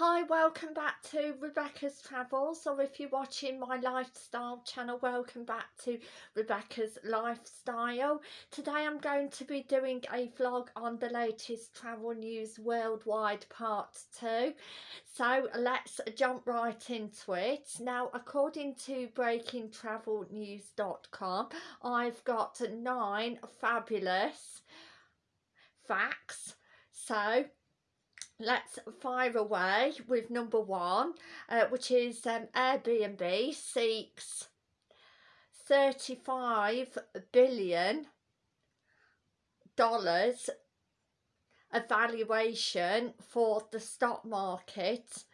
Hi, welcome back to Rebecca's Travels, or if you're watching my lifestyle channel, welcome back to Rebecca's Lifestyle. Today I'm going to be doing a vlog on the latest travel news worldwide part 2. So let's jump right into it. Now, according to breakingtravelnews.com, I've got nine fabulous facts. So let's fire away with number one, uh, which is um, Airbnb seeks 35 billion dollars evaluation for the stock market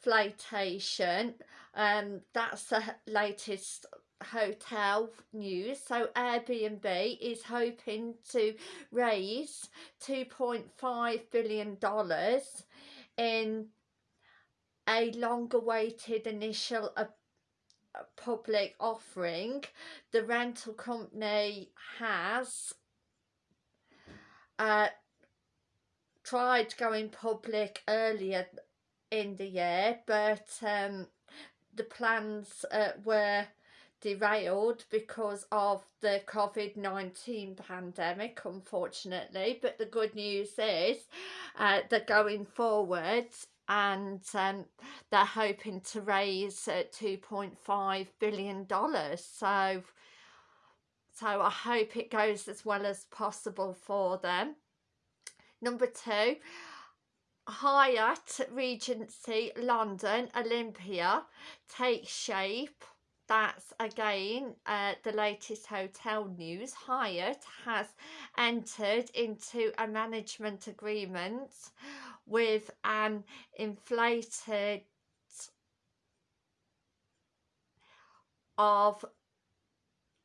flotation um that's the latest hotel news. So airbnb is hoping to raise 2.5 billion dollars in a long awaited initial public offering. The rental company has uh, tried going public earlier in the year but um, the plans uh, were derailed because of the COVID-19 pandemic unfortunately. But the good news is uh, they're going forward and um, they're hoping to raise uh, 2.5 billion dollars. So so I hope it goes as well as possible for them. Number two Hyatt Regency London Olympia takes shape that's again uh, the latest hotel news. Hyatt has entered into a management agreement with an inflated of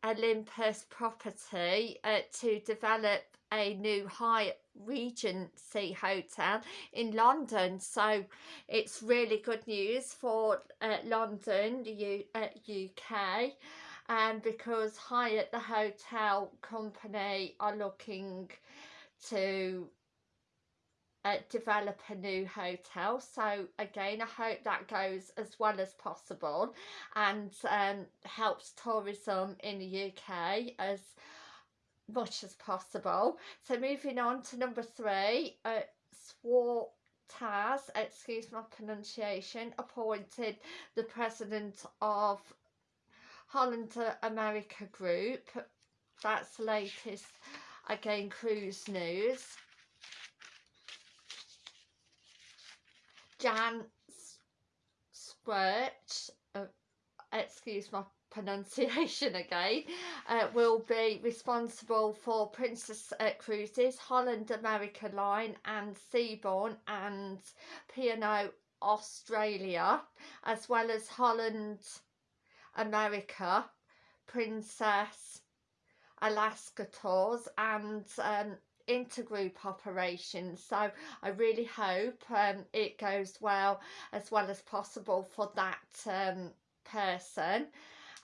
Olympus property uh, to develop a new Hyatt Regency Hotel in London. So it's really good news for uh, London the U uh, UK and um, because Hyatt the hotel company are looking to uh, develop a new hotel. So again I hope that goes as well as possible and um, helps tourism in the UK as much as possible. So moving on to number three, uh, Taz, excuse my pronunciation, appointed the president of Holland America Group. That's the latest, again, cruise news. Jan Squirt, excuse my pronunciation again, uh, will be responsible for Princess uh, Cruises, Holland America Line and Seabourn and P&O Australia, as well as Holland America, Princess Alaska Tours and um, intergroup operations. So I really hope um, it goes well as well as possible for that um, person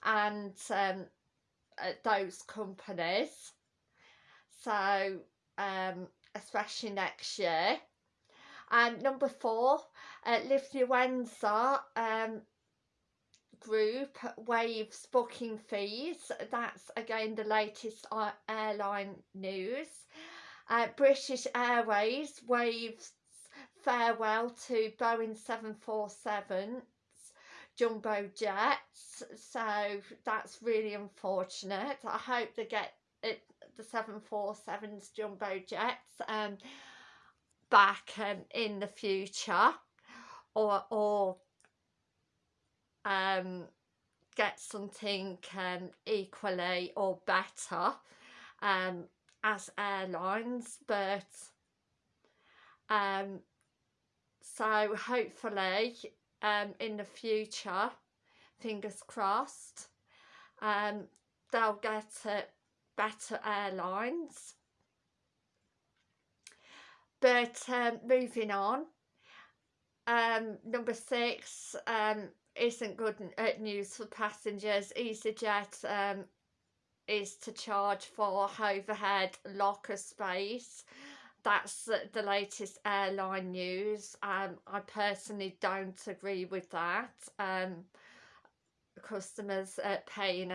and um, uh, those companies. So um, especially next year. And number four uh, Lufthansa um, group waives booking fees. That's again the latest uh, airline news. Uh, British Airways waves farewell to Boeing 747 jumbo jets so that's really unfortunate. I hope they get it the 747's jumbo jets um back um, in the future or or um get something um equally or better um as airlines but um so hopefully um, in the future, fingers crossed, um, they'll get uh, better airlines. But um, moving on, um, number six um, isn't good uh, news for passengers. EasyJet um, is to charge for overhead locker space that's the latest airline news. Um, I personally don't agree with that. Um, customers uh, paying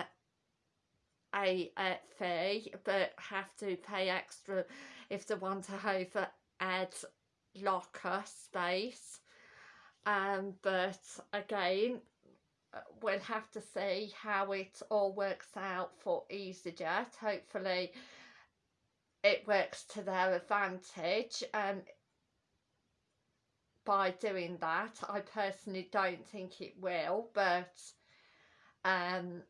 a, a, fee but have to pay extra if they want to add locker space. Um, but again, uh, we'll have to see how it all works out for EasyJet. Hopefully it works to their advantage um, by doing that. I personally don't think it will, but um,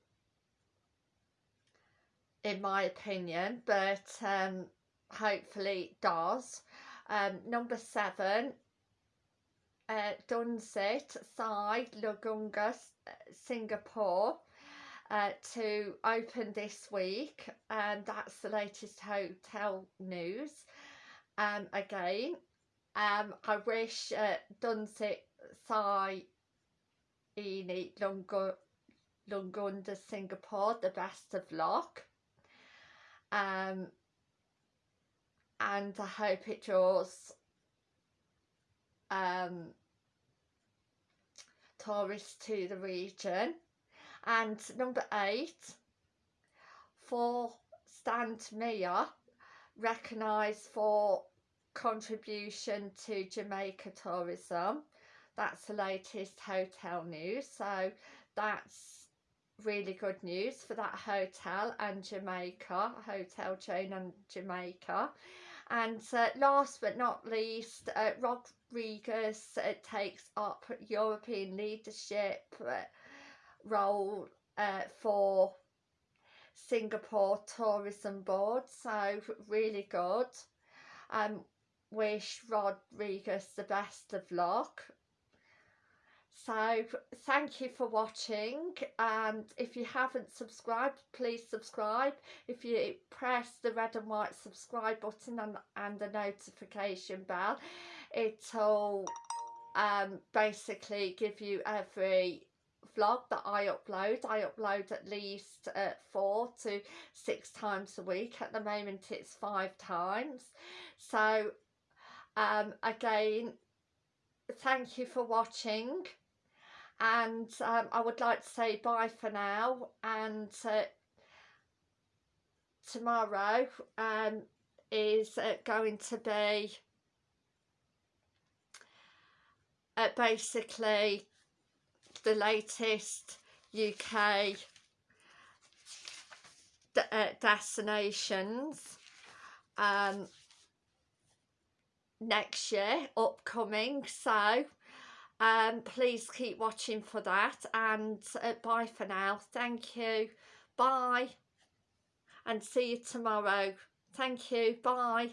in my opinion, but um, hopefully it does. Um, number seven, uh, Dunsit, Thai, Lagunga, Singapore uh, to open this week and that's the latest hotel news um, again. Um, I wish uh, Dunsit Thai Ini Lungunda Singapore the best of luck. Um, and I hope it draws um, tourists to the region and number eight for Stant Mia recognised for contribution to Jamaica tourism. That's the latest hotel news. So that's really good news for that hotel and Jamaica Hotel chain and Jamaica. And uh, last but not least uh, Rodriguez uh, takes up European leadership uh, role uh, for Singapore Tourism Board so really good. Um wish Rodriguez the best of luck. So thank you for watching and if you haven't subscribed please subscribe. If you press the red and white subscribe button and, and the notification bell it'll um, basically give you every vlog that I upload. I upload at least uh, four to six times a week. At the moment it's five times. So um, again, thank you for watching and um, I would like to say bye for now and uh, tomorrow um, is uh, going to be uh, basically the latest UK uh, destinations um, next year upcoming. So um, please keep watching for that. And uh, bye for now. Thank you. Bye. And see you tomorrow. Thank you. Bye